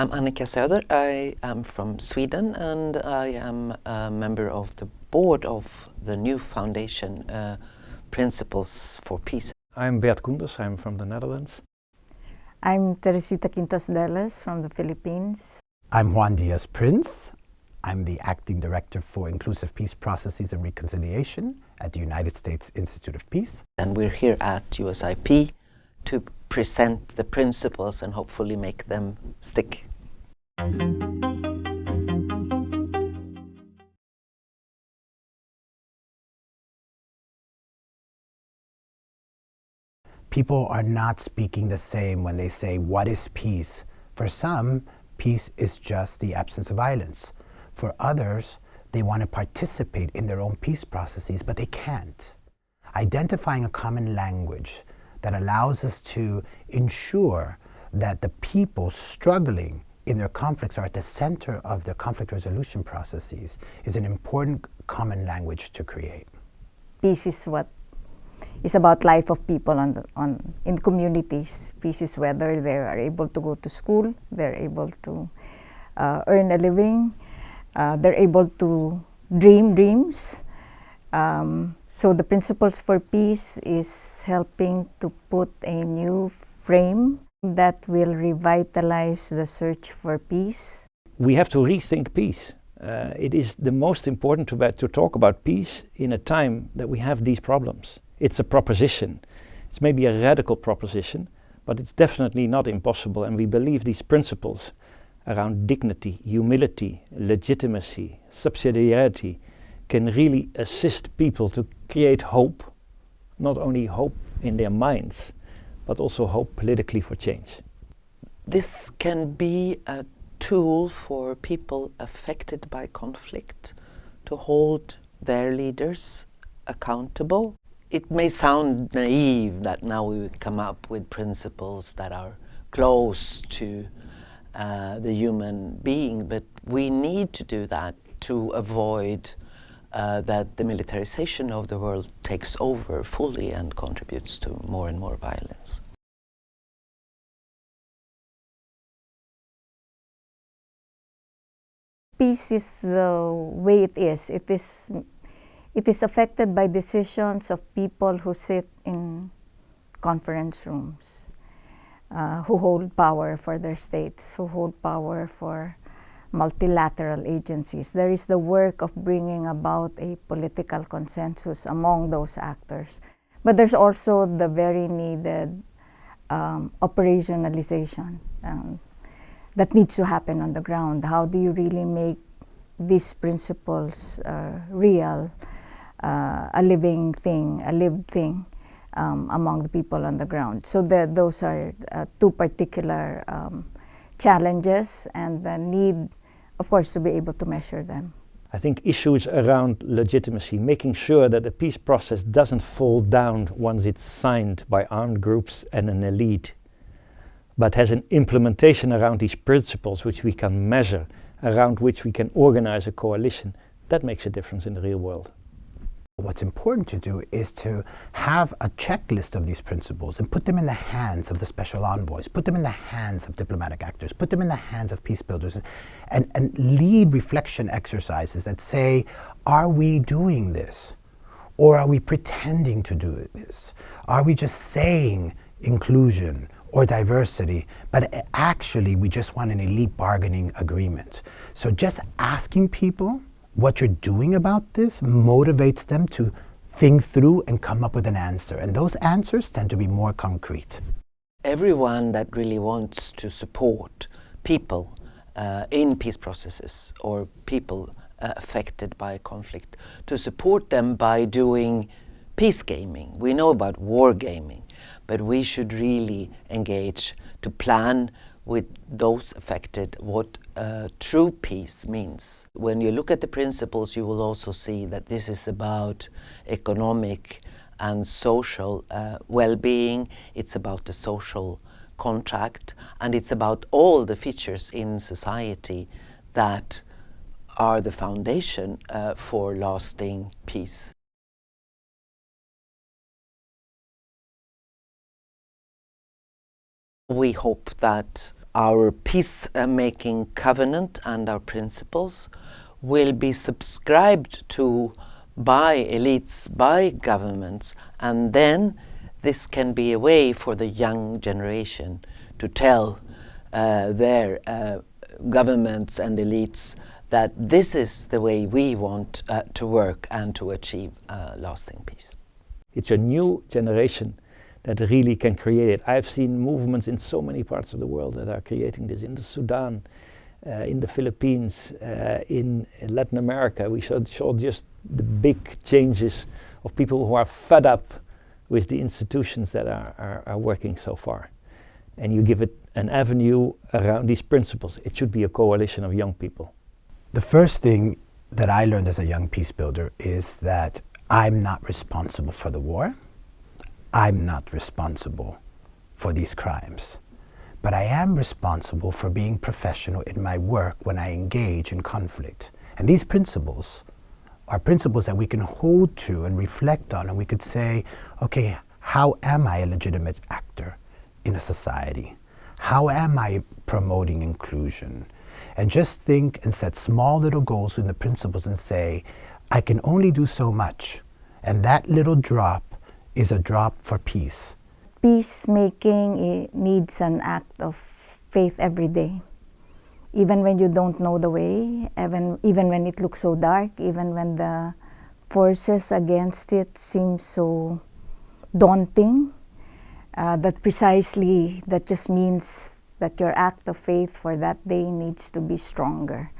I'm Annika Söder. I am from Sweden and I am a member of the board of the new foundation uh, Principles for Peace. I'm Bert Koenders, I'm from the Netherlands. I'm Teresita Quintos Deles from the Philippines. I'm Juan Diaz Prince. I'm the Acting Director for Inclusive Peace Processes and Reconciliation at the United States Institute of Peace. And we're here at USIP to present the principles and hopefully make them stick. People are not speaking the same when they say, what is peace? For some, peace is just the absence of violence. For others, they want to participate in their own peace processes, but they can't. Identifying a common language that allows us to ensure that the people struggling in their conflicts are at the center of their conflict resolution processes is an important common language to create. Peace is what is about life of people on, the, on in communities. Peace is whether they are able to go to school, they're able to uh, earn a living, uh, they're able to dream dreams, um, so the Principles for Peace is helping to put a new frame that will revitalize the search for peace. We have to rethink peace. Uh, it is the most important to, to talk about peace in a time that we have these problems. It's a proposition. It's maybe a radical proposition, but it's definitely not impossible and we believe these principles around dignity, humility, legitimacy, subsidiarity, can really assist people to create hope, not only hope in their minds, but also hope politically for change. This can be a tool for people affected by conflict to hold their leaders accountable. It may sound naive that now we come up with principles that are close to uh, the human being, but we need to do that to avoid uh, that the militarization of the world takes over fully and contributes to more and more violence. Peace is the way it is. It is, it is affected by decisions of people who sit in conference rooms, uh, who hold power for their states, who hold power for multilateral agencies. There is the work of bringing about a political consensus among those actors. But there's also the very needed um, operationalization um, that needs to happen on the ground. How do you really make these principles uh, real, uh, a living thing, a lived thing um, among the people on the ground? So those are uh, two particular um, challenges and the need of course, to be able to measure them. I think issues around legitimacy, making sure that the peace process doesn't fall down once it's signed by armed groups and an elite, but has an implementation around these principles which we can measure, around which we can organize a coalition, that makes a difference in the real world. What's important to do is to have a checklist of these principles and put them in the hands of the special envoys, put them in the hands of diplomatic actors, put them in the hands of peace builders, and, and lead reflection exercises that say, are we doing this? Or are we pretending to do this? Are we just saying inclusion or diversity, but actually we just want an elite bargaining agreement? So just asking people what you're doing about this motivates them to think through and come up with an answer. And those answers tend to be more concrete. Everyone that really wants to support people uh, in peace processes or people uh, affected by conflict, to support them by doing peace gaming. We know about war gaming, but we should really engage to plan with those affected what uh, true peace means. When you look at the principles, you will also see that this is about economic and social uh, well-being. It's about the social contract, and it's about all the features in society that are the foundation uh, for lasting peace. We hope that our peace-making covenant and our principles will be subscribed to by elites, by governments, and then this can be a way for the young generation to tell uh, their uh, governments and elites that this is the way we want uh, to work and to achieve uh, lasting peace. It's a new generation that really can create it. I've seen movements in so many parts of the world that are creating this. In the Sudan, uh, in the Philippines, uh, in, in, Latin America, we saw, saw just the big changes of people who are fed up with the institutions that are, are, are working so far. And you give it an avenue around these principles. It should be a coalition of young people. The first thing that I learned as a young peace builder is that I'm not responsible for the war. I'm not responsible for these crimes. But I am responsible for being professional in my work when I engage in conflict. And these principles are principles that we can hold to and reflect on, and we could say, okay, how am I a legitimate actor in a society? How am I promoting inclusion? And just think and set small little goals in the principles and say, I can only do so much. And that little drop is a drop for peace. Peacemaking needs an act of faith every day. Even when you don't know the way, even, even when it looks so dark, even when the forces against it seem so daunting, uh, that precisely, that just means that your act of faith for that day needs to be stronger.